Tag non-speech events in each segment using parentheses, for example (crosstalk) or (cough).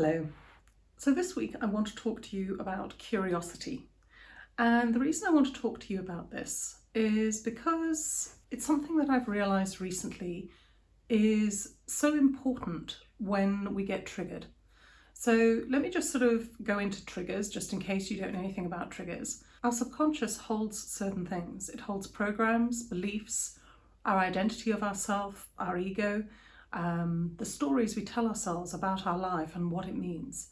Hello. So this week I want to talk to you about curiosity. And the reason I want to talk to you about this is because it's something that I've realised recently is so important when we get triggered. So let me just sort of go into triggers just in case you don't know anything about triggers. Our subconscious holds certain things. It holds programs, beliefs, our identity of ourself, our ego, um, the stories we tell ourselves about our life and what it means.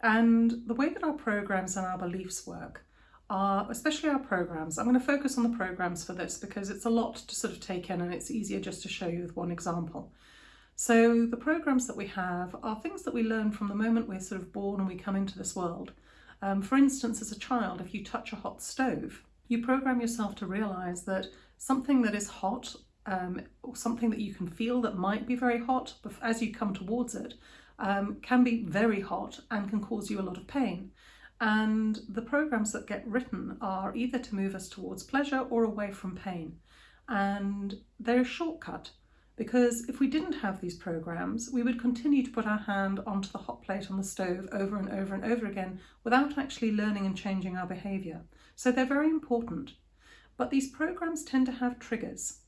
And the way that our programs and our beliefs work are, especially our programs, I'm going to focus on the programs for this because it's a lot to sort of take in and it's easier just to show you with one example. So the programs that we have are things that we learn from the moment we're sort of born and we come into this world. Um, for instance, as a child, if you touch a hot stove, you program yourself to realise that something that is hot um, or something that you can feel that might be very hot, as you come towards it, um, can be very hot and can cause you a lot of pain. And the programs that get written are either to move us towards pleasure or away from pain. And they're a shortcut because if we didn't have these programs, we would continue to put our hand onto the hot plate on the stove over and over and over again without actually learning and changing our behaviour. So they're very important. But these programs tend to have triggers.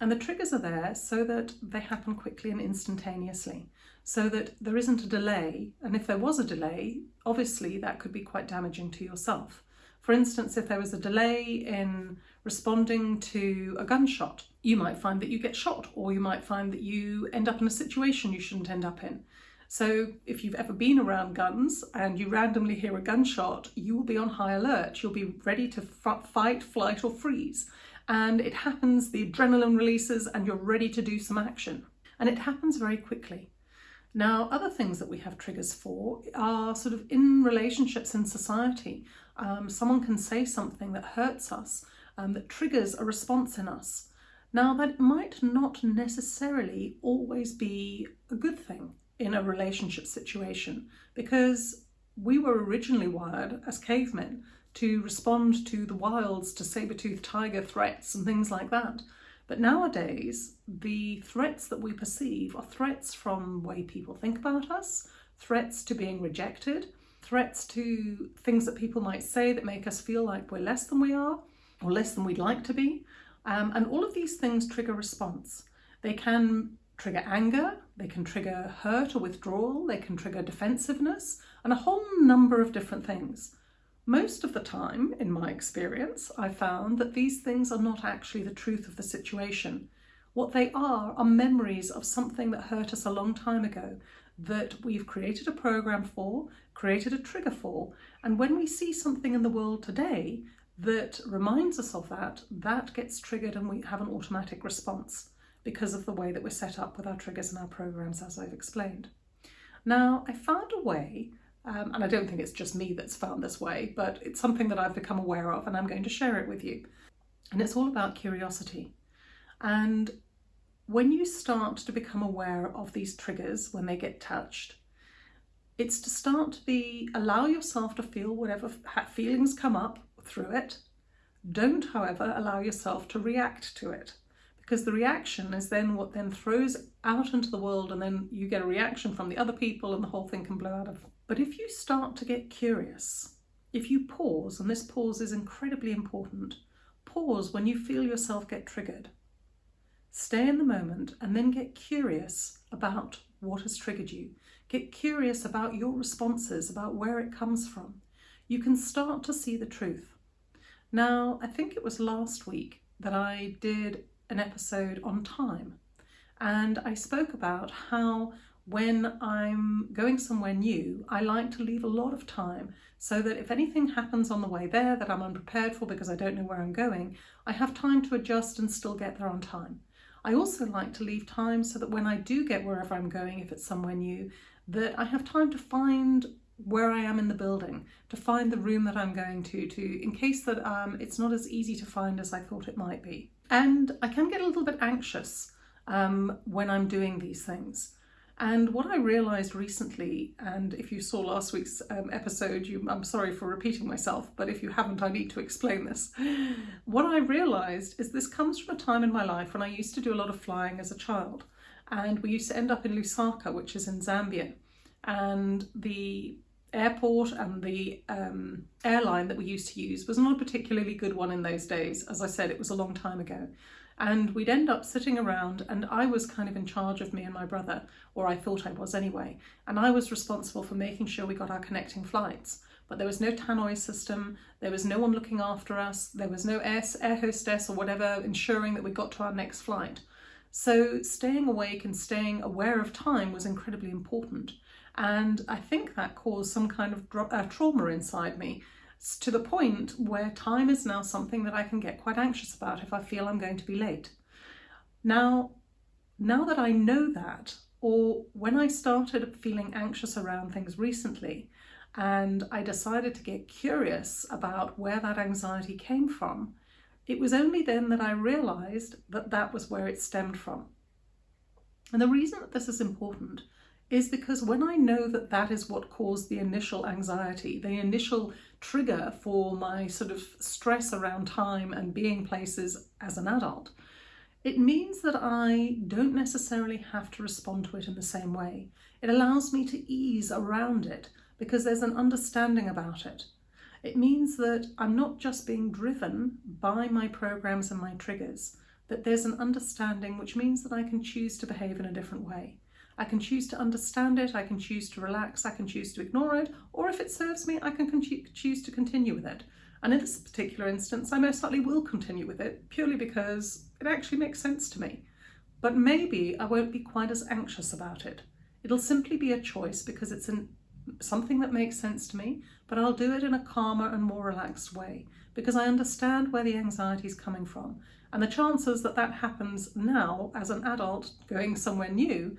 And the triggers are there so that they happen quickly and instantaneously, so that there isn't a delay. And if there was a delay, obviously that could be quite damaging to yourself. For instance, if there was a delay in responding to a gunshot, you might find that you get shot, or you might find that you end up in a situation you shouldn't end up in. So if you've ever been around guns and you randomly hear a gunshot, you will be on high alert. You'll be ready to fight, flight or freeze and it happens, the adrenaline releases and you're ready to do some action. And it happens very quickly. Now, other things that we have triggers for are sort of in relationships in society. Um, someone can say something that hurts us, um, that triggers a response in us. Now, that might not necessarily always be a good thing in a relationship situation because we were originally wired as cavemen to respond to the wilds, to saber-toothed tiger threats and things like that. But nowadays, the threats that we perceive are threats from way people think about us, threats to being rejected, threats to things that people might say that make us feel like we're less than we are or less than we'd like to be. Um, and all of these things trigger response. They can trigger anger, they can trigger hurt or withdrawal, they can trigger defensiveness, and a whole number of different things. Most of the time, in my experience, I found that these things are not actually the truth of the situation. What they are are memories of something that hurt us a long time ago that we've created a program for, created a trigger for, and when we see something in the world today that reminds us of that, that gets triggered and we have an automatic response because of the way that we're set up with our triggers and our programs as I've explained. Now, I found a way um, and I don't think it's just me that's found this way, but it's something that I've become aware of and I'm going to share it with you. And it's all about curiosity. And when you start to become aware of these triggers when they get touched, it's to start to be, allow yourself to feel whatever feelings come up through it. Don't, however, allow yourself to react to it because the reaction is then what then throws out into the world and then you get a reaction from the other people and the whole thing can blow out of. But if you start to get curious, if you pause, and this pause is incredibly important, pause when you feel yourself get triggered. Stay in the moment and then get curious about what has triggered you. Get curious about your responses, about where it comes from. You can start to see the truth. Now, I think it was last week that I did an episode on time and I spoke about how when I'm going somewhere new, I like to leave a lot of time so that if anything happens on the way there that I'm unprepared for because I don't know where I'm going, I have time to adjust and still get there on time. I also like to leave time so that when I do get wherever I'm going, if it's somewhere new, that I have time to find where I am in the building, to find the room that I'm going to, to in case that um, it's not as easy to find as I thought it might be. And I can get a little bit anxious um, when I'm doing these things. And what I realised recently, and if you saw last week's um, episode, you, I'm sorry for repeating myself, but if you haven't, I need to explain this. (gasps) What I realised is this comes from a time in my life when I used to do a lot of flying as a child. And we used to end up in Lusaka, which is in Zambia. and the airport and the um, airline that we used to use was not a particularly good one in those days. As I said, it was a long time ago. And we'd end up sitting around, and I was kind of in charge of me and my brother, or I thought I was anyway. And I was responsible for making sure we got our connecting flights. But there was no tannoy system, there was no one looking after us, there was no air, air hostess or whatever ensuring that we got to our next flight. So staying awake and staying aware of time was incredibly important. And I think that caused some kind of uh, trauma inside me to the point where time is now something that I can get quite anxious about if I feel I'm going to be late. Now, now that I know that, or when I started feeling anxious around things recently, and I decided to get curious about where that anxiety came from, it was only then that I realised that that was where it stemmed from. And the reason that this is important is because when I know that that is what caused the initial anxiety, the initial trigger for my sort of stress around time and being places as an adult, it means that I don't necessarily have to respond to it in the same way. It allows me to ease around it because there's an understanding about it. It means that I'm not just being driven by my programs and my triggers, that there's an understanding which means that I can choose to behave in a different way. I can choose to understand it, I can choose to relax, I can choose to ignore it, or if it serves me, I can choose to continue with it. And in this particular instance, I most likely will continue with it purely because it actually makes sense to me. But maybe I won't be quite as anxious about it. It'll simply be a choice because it's an, something that makes sense to me, but I'll do it in a calmer and more relaxed way because I understand where the anxiety is coming from. And the chances that that happens now as an adult going somewhere new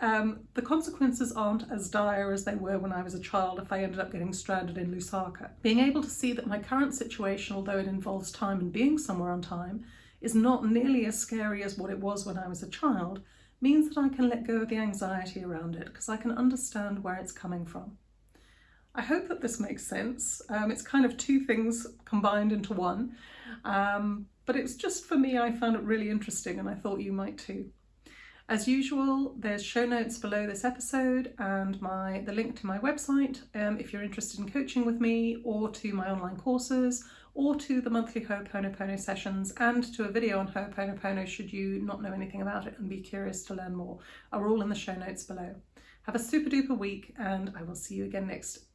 um, the consequences aren't as dire as they were when I was a child if I ended up getting stranded in Lusaka. Being able to see that my current situation, although it involves time and being somewhere on time, is not nearly as scary as what it was when I was a child, means that I can let go of the anxiety around it because I can understand where it's coming from. I hope that this makes sense. Um, it's kind of two things combined into one, um, but it's just for me, I found it really interesting and I thought you might too. As usual, there's show notes below this episode and my the link to my website um, if you're interested in coaching with me or to my online courses or to the monthly Ho'oponopono sessions and to a video on Ho'oponopono should you not know anything about it and be curious to learn more are all in the show notes below. Have a super duper week and I will see you again next